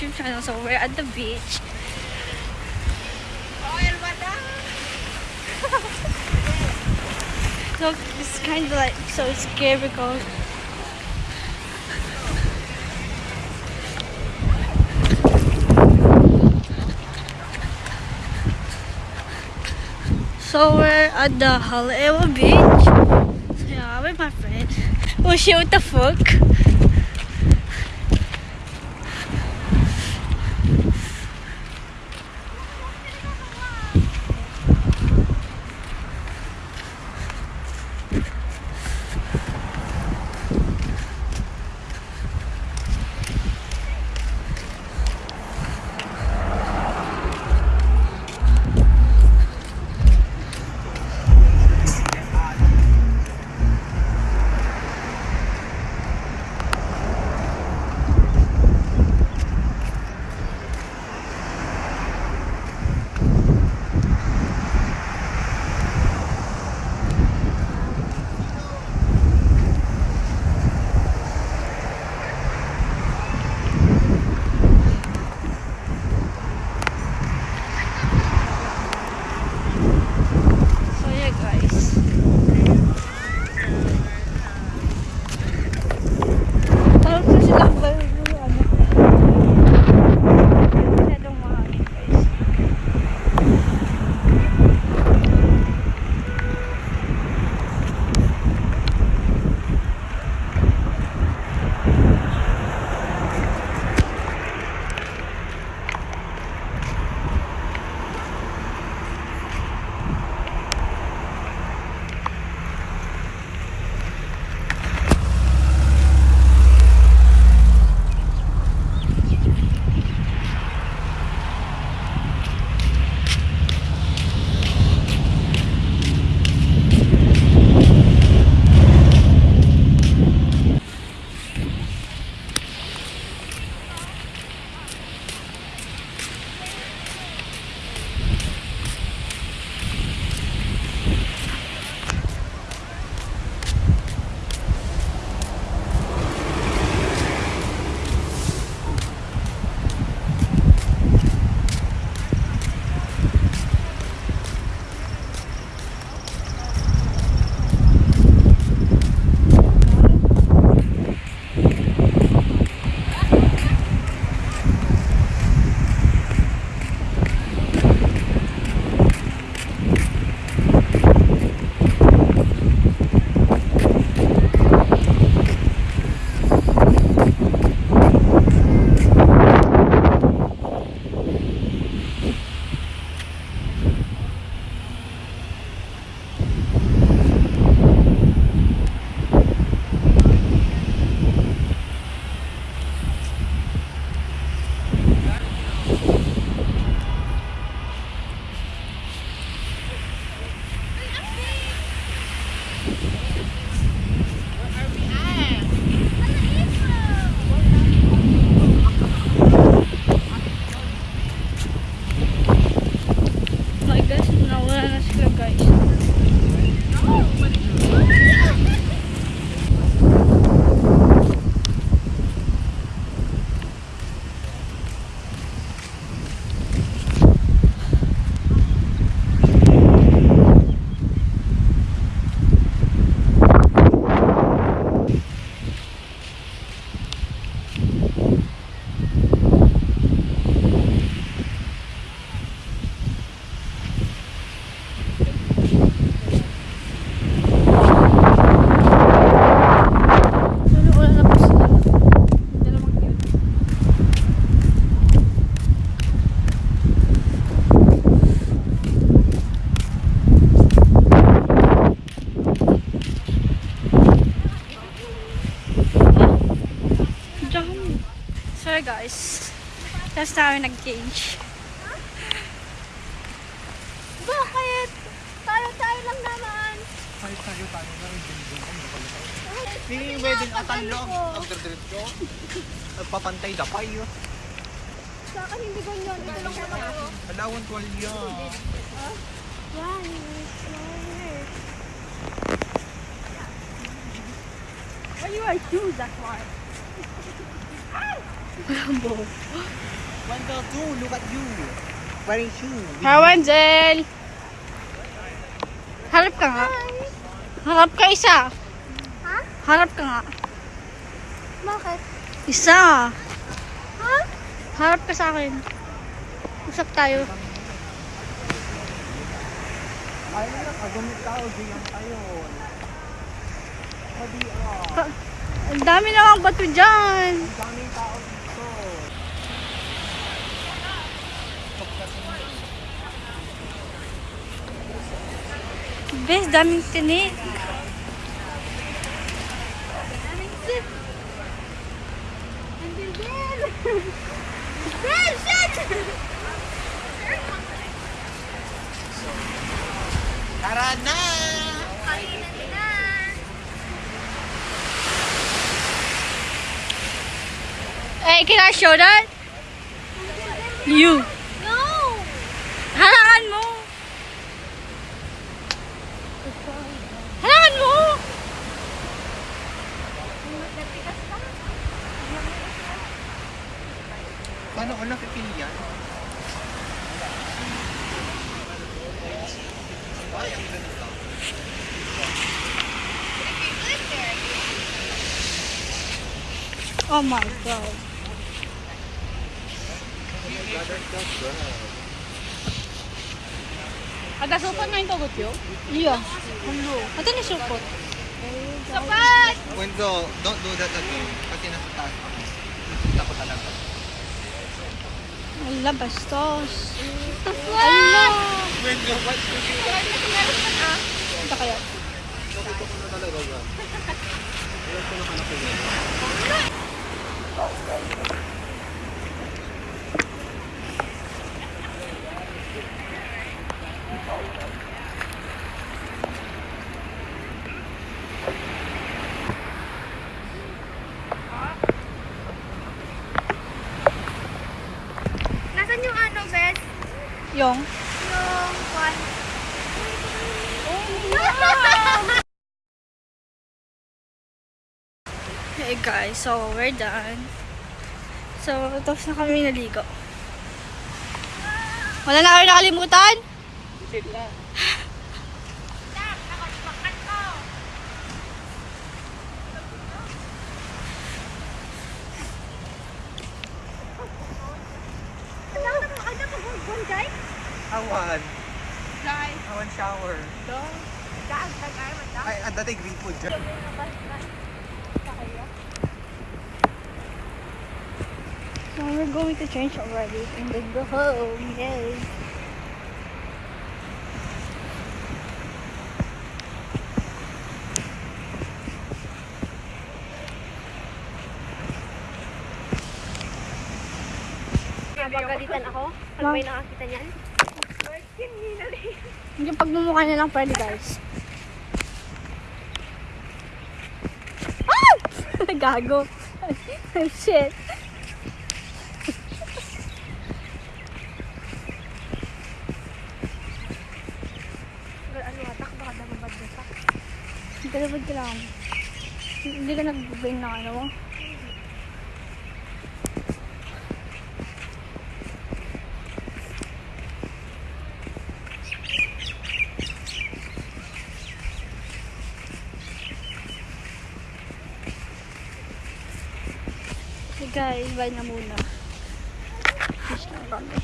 YouTube channel. So we're at the beach. Look, it's kind of like so scary because So we're at the Halewa Beach. So yeah, with my friend. Oh shit, what the fuck? Guys. Last time nag-cage. Bakit? Tayo-tayo lang naman. Hindi wedding atan lang. Nagdiretso. Nagpapantay dapay yun. Sa akin hindi lang naman ako. Alawan tuwalya. Yan. Why you wear shoes that far? Walang buhok. Wendell, too, look at you. Wearing shoe. Hi, Wenzel! Harap ka nga. Harap ka isa. Ha? Harap ka nga. Bakit? Isa. Ha? Harap ka sa akin. Usap tayo. Ay, agumit tao, diyan tayo. Sabi, ah, Ka- Ang dami namang bato dyan. ang daming tao dito. Bes, daming tinik. Andil, Bel! Bel, shit! Tara na! Kainan na! Hey, can I show that? You. No! Halangan ano, una pipili yan. Oh my god. 아, 나 소판 많이 떠볼게요. 이야. 별로. 아, 쟤네 쇼폰. 소판! Wenzo, don't do that again. Kasi nasa taas. Takot talaga. Ala, bastos. Ala! You do? Ito kaya. Nakita ko na talaga ba? Ilan ko na hanap yun? Nasaan yung ano, Bes? Yung. Yung one. Hey guys, so we're done. So, tapos na kami naligo. Wala na kayo nakalimutan? Ano na mo? Ano mo? One guy? Awan. Guy. Awan shower. Gaag na guy. Mata. Ay, ang dati green food dyan. So we're going to change already and then go home. Yay. Nabagalitan ako? Pag may nakakita niyan? Yung pagmumukha niya lang pwede guys. Ah! Gago. Shit. Ano na. Dalawad ka lang. Hindi ka nag-brain ng ano guys, bye na muna. Fish na kami.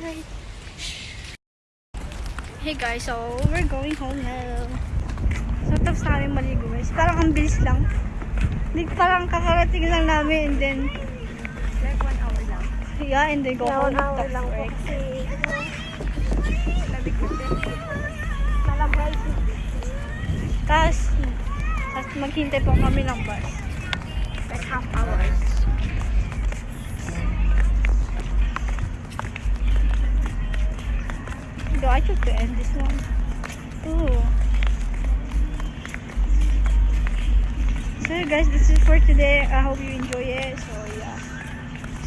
Bye. Hey guys, so we're going home now. So tapos na kami maligo guys. Parang ang bilis lang. Hindi parang kakarating lang namin and then Like one hour lang. yeah and then go Yeah, home. one hour lang po work. kasi labig kasi. Malabay. Tapos, tapos maghintay po kami ng bus. Like half hours. Do I took to end this one? Ooh. So guys, this is for today. I hope you enjoy it. So yeah.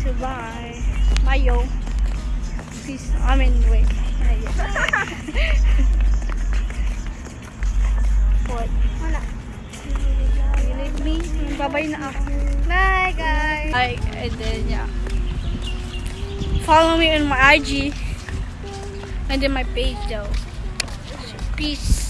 So bye. Bye yo. Peace. I mean wait. What? Wala. You leave me? Bye-bye na ako. Bye guys! Ay, and then yeah. Follow me on my IG and then my page though. Peace.